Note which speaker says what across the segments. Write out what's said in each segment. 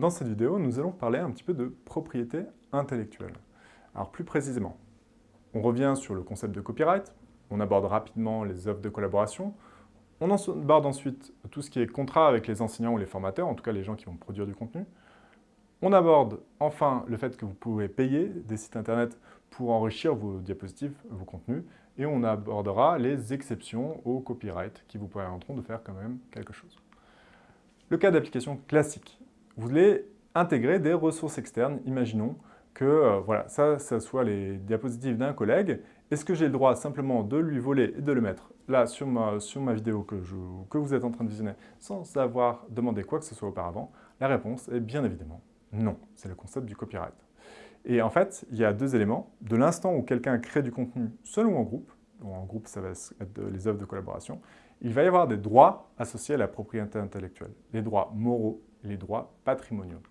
Speaker 1: Dans cette vidéo, nous allons parler un petit peu de propriété intellectuelle. Alors plus précisément, on revient sur le concept de copyright, on aborde rapidement les offres de collaboration, on aborde ensuite tout ce qui est contrat avec les enseignants ou les formateurs, en tout cas les gens qui vont produire du contenu. On aborde enfin le fait que vous pouvez payer des sites internet pour enrichir vos diapositives, vos contenus, et on abordera les exceptions au copyright qui vous permettront de faire quand même quelque chose. Le cas d'application classique. Vous voulez intégrer des ressources externes. Imaginons que euh, voilà, ça, soit les diapositives d'un collègue. Est-ce que j'ai le droit simplement de lui voler et de le mettre là sur ma, sur ma vidéo que, que vous êtes en train de visionner sans avoir demandé quoi que ce soit auparavant? La réponse est bien évidemment non. C'est le concept du copyright. Et en fait, il y a deux éléments. De l'instant où quelqu'un crée du contenu seul ou en groupe, en groupe ça va être les œuvres de collaboration, il va y avoir des droits associés à la propriété intellectuelle, les droits moraux les droits patrimoniaux.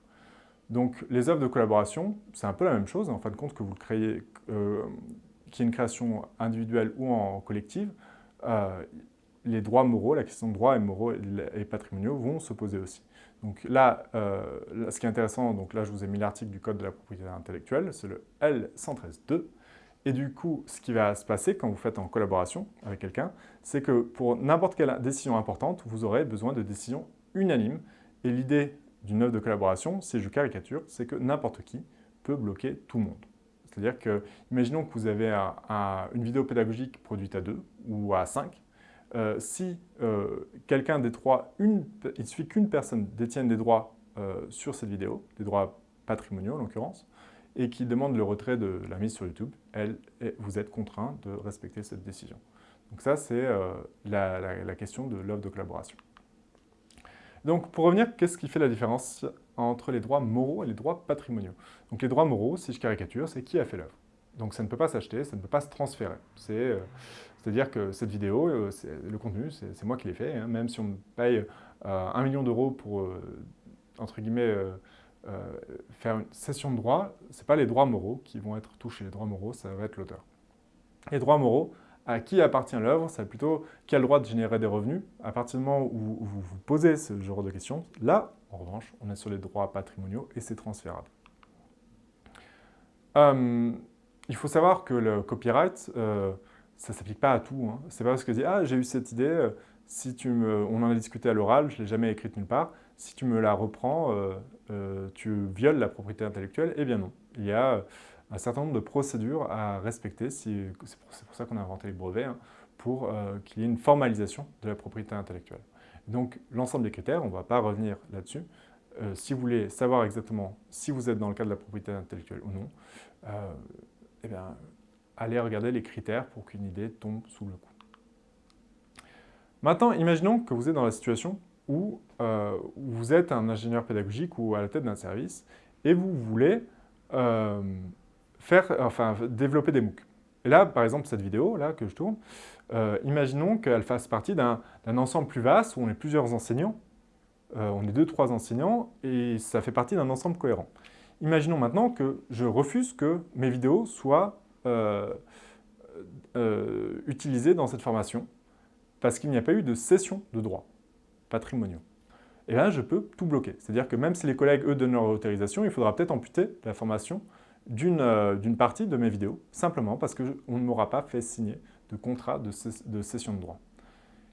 Speaker 1: Donc les œuvres de collaboration, c'est un peu la même chose, en fin de compte que vous créez, euh, qu'il y ait une création individuelle ou en collective, euh, les droits moraux, la question de droits et moraux et patrimoniaux vont se poser aussi. Donc là, euh, là, ce qui est intéressant, donc là je vous ai mis l'article du Code de la propriété intellectuelle, c'est le L113.2, et du coup, ce qui va se passer quand vous faites en collaboration avec quelqu'un, c'est que pour n'importe quelle décision importante, vous aurez besoin de décisions unanimes. Et l'idée d'une œuvre de collaboration, si je caricature, c'est que n'importe qui peut bloquer tout le monde. C'est-à-dire que, imaginons que vous avez une vidéo pédagogique produite à deux ou à cinq. Euh, si euh, quelqu'un des trois, il suffit qu'une personne détienne des droits euh, sur cette vidéo, des droits patrimoniaux en l'occurrence, et qui demande le retrait de la mise sur YouTube, vous êtes contraint de respecter cette décision. Donc ça, c'est la, question de l'œuvre de collaboration. Donc pour revenir, qu'est-ce qui fait la différence entre les droits moraux et les droits patrimoniaux? Donc les droits moraux, si je caricature, c'est qui a fait l'œuvre? Donc ça ne peut pas s'acheter, ça ne peut pas se transférer. Euh, c'est-à-dire que cette vidéo, euh, le contenu, c'est moi qui l'ai fait. Hein. même si on me paye un million d'euros pour, entre guillemets, euh, faire une cession de droit, ce n'est pas les droits moraux qui vont être touchés. Les droits moraux, ça va être l'auteur. Les droits moraux, à qui appartient l'œuvre, c'est plutôt qui a le droit de générer des revenus. À partir du moment où vous vous posez ce genre de questions, là, en revanche, on est sur les droits patrimoniaux et c'est transférable. Euh, il faut savoir que le copyright, euh, ça ne s'applique pas à tout. Hein. C'est pas parce que dit, ah, j'ai eu cette idée, si tu me, on en a discuté à l'oral, je ne l'ai jamais écrite nulle part, si tu me la reprends, euh, euh, tu violes la propriété intellectuelle Eh bien non. Il y a un certain nombre de procédures à respecter, c'est pour, ça qu'on a inventé les brevets, hein, pour euh, qu'il y ait une formalisation de la propriété intellectuelle. Donc l'ensemble des critères, on ne va pas revenir là-dessus. si vous voulez savoir exactement si vous êtes dans le cadre de la propriété intellectuelle ou non, eh bien, allez regarder les critères pour qu'une idée tombe sous le coup. Maintenant, imaginons que vous êtes dans la situation où euh, vous êtes un ingénieur pédagogique ou à la tête d'un service et vous voulez euh, faire, enfin, développer des MOOC. Et là, par exemple, cette vidéo là que je tourne, euh, imaginons qu'elle fasse partie d'un ensemble plus vaste où on est plusieurs enseignants, on est deux, trois enseignants, et ça fait partie d'un ensemble cohérent. Imaginons maintenant que je refuse que mes vidéos soient utilisées dans cette formation, parce qu'il n'y a pas eu de cession de droits patrimoniaux. Et là, je peux tout bloquer. C'est-à-dire que même si les collègues, eux, donnent leur autorisation, il faudra peut-être amputer la formation euh, d'une partie de mes vidéos, simplement parce qu'on ne m'aura pas fait signer de contrat de, cession de droit.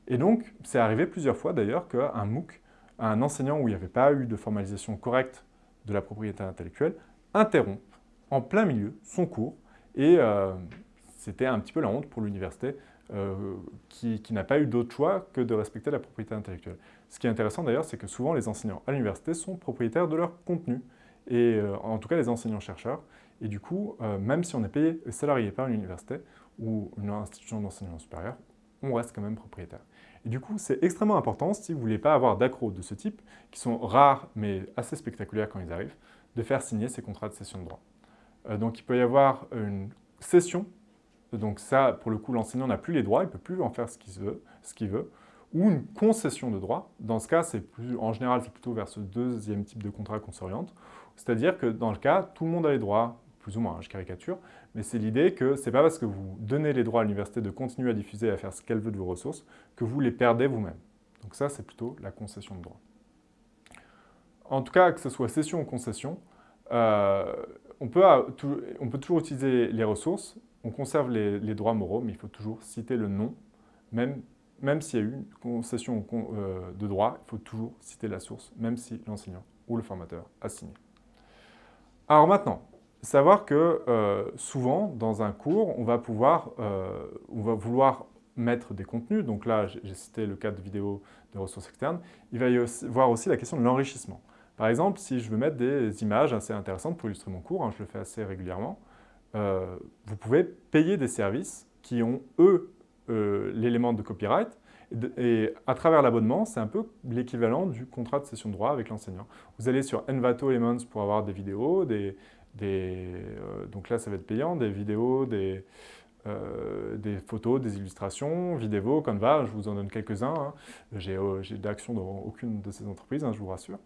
Speaker 1: Et donc, c'est arrivé plusieurs fois d'ailleurs qu'un MOOC, un enseignant où il n'y avait pas eu de formalisation correcte de la propriété intellectuelle, interrompt en plein milieu son cours et euh, c'était un petit peu la honte pour l'université euh, qui, n'a pas eu d'autre choix que de respecter la propriété intellectuelle. Ce qui est intéressant d'ailleurs, c'est que souvent les enseignants à l'université sont propriétaires de leur contenu, et en tout cas les enseignants-chercheurs, et du coup, euh, même si on est payé salarié par une université ou une institution d'enseignement supérieur, on reste quand même propriétaire. Et du coup, c'est extrêmement important, si vous ne voulez pas avoir d'accros de ce type, qui sont rares mais assez spectaculaires quand ils arrivent, de faire signer ces contrats de cession de droit. donc il peut y avoir une cession donc ça, pour le coup, l'enseignant n'a plus les droits, il ne peut plus en faire ce qu'il veut, veut, ou une concession de droits. Dans ce cas, plus, en général, c'est plutôt vers ce deuxième type de contrat qu'on s'oriente. C'est-à-dire que dans le cas, tout le monde a les droits, plus ou moins, hein, je caricature, mais c'est l'idée que ce n'est pas parce que vous donnez les droits à l'université de continuer à diffuser et à faire ce qu'elle veut de vos ressources que vous les perdez vous-même. Donc ça, c'est plutôt la concession de droits. en tout cas que ce soit session ou concession, euh, on, peut, on, peut, toujours utiliser les ressources, on conserve les, droits moraux, mais il faut toujours citer le nom, même, même s'il y a eu une concession euh, de droit, il faut toujours citer la source, même si l'enseignant ou le formateur a signé. Alors maintenant, savoir que euh, souvent, dans un cours, on va, pouvoir, on va vouloir mettre des contenus. Donc là, j'ai cité le cas de vidéo de ressources externes. Il va y avoir aussi la question de l'enrichissement. Par exemple, si je veux mettre des images assez intéressantes pour illustrer mon cours, hein, je le fais assez régulièrement, euh, vous pouvez payer des services qui ont, eux, euh, l'élément de copyright. Et, à travers l'abonnement, c'est un peu l'équivalent du contrat de cession de droit avec l'enseignant. Vous allez sur Envato Elements pour avoir des vidéos, des, euh, donc là, ça va être payant, des vidéos, des, des photos, des illustrations, Vidéo, Canva, je vous en donne quelques-uns. Hein. J'ai d'action dans aucune de ces entreprises, hein, je vous rassure.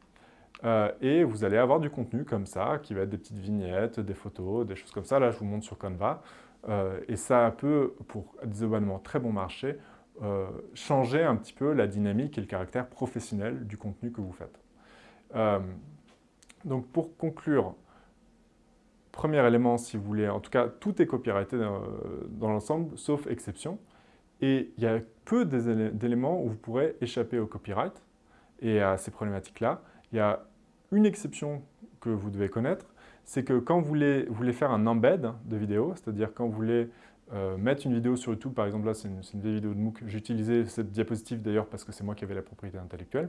Speaker 1: Euh, et vous allez avoir du contenu comme ça, qui va être des petites vignettes, des photos, des choses comme ça. Là, je vous montre sur Canva. Euh, et ça peut, pour des abonnements très bon marché, euh, changer un petit peu la dynamique et le caractère professionnel du contenu que vous faites. donc pour conclure, premier élément, si vous voulez, en tout cas, tout est copyrighté dans, dans l'ensemble, sauf exception. Et il y a peu d'éléments où vous pourrez échapper au copyright et à ces problématiques-là. Il y a une exception que vous devez connaître, c'est que quand vous voulez, faire un embed de vidéo, c'est-à-dire quand vous voulez euh, mettre une vidéo sur YouTube, par exemple là c'est une, une, vidéo de MOOC, j'ai utilisé cette diapositive d'ailleurs parce que c'est moi qui avais la propriété intellectuelle,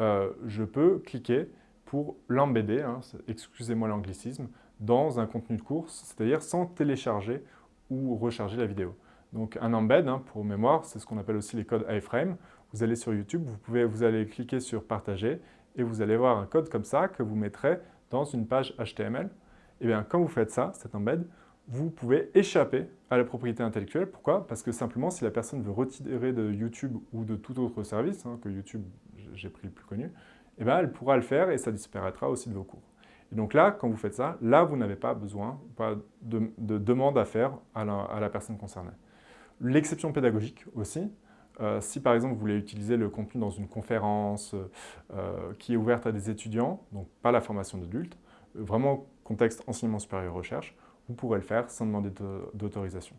Speaker 1: euh, je peux cliquer pour l'embedder, hein, excusez-moi l'anglicisme, dans un contenu de course, c'est-à-dire sans télécharger ou recharger la vidéo. Donc un embed, hein, pour mémoire, c'est ce qu'on appelle aussi les codes iframe. Vous allez sur YouTube, vous, pouvez, vous allez cliquer sur partager et vous allez voir un code comme ça que vous mettrez dans une page HTML. Et eh bien, quand vous faites ça, cet embed, vous pouvez échapper à la propriété intellectuelle. Pourquoi? Parce que simplement, si la personne veut retirer de YouTube ou de tout autre service, hein, que YouTube, j'ai pris le plus connu, eh bien, elle pourra le faire et ça disparaîtra aussi de vos cours. Et donc là, quand vous faites ça, là, vous n'avez pas besoin de, demande à faire à la personne concernée. L'exception pédagogique aussi, euh, si par exemple vous voulez utiliser le contenu dans une conférence euh, qui est ouverte à des étudiants, donc pas la formation d'adultes, vraiment contexte enseignement supérieur recherche, vous pourrez le faire sans demander d'autorisation.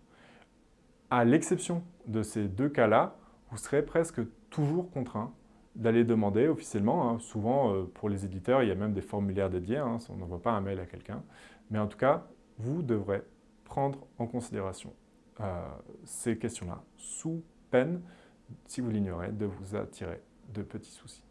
Speaker 1: À l'exception de ces deux cas-là, vous serez presque toujours contraint d'aller demander officiellement. Hein. Souvent, euh, pour les éditeurs, il y a même des formulaires dédiés, hein, on n'envoie pas un mail à quelqu'un. Mais en tout cas, vous devrez prendre en considération ces questions-là sous peine si vous l'ignorez, de vous attirer de petits soucis.